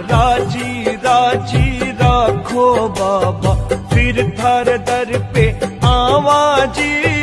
राज़ी राज़ी राखो बाबा फिर थर दर पे आवाजी।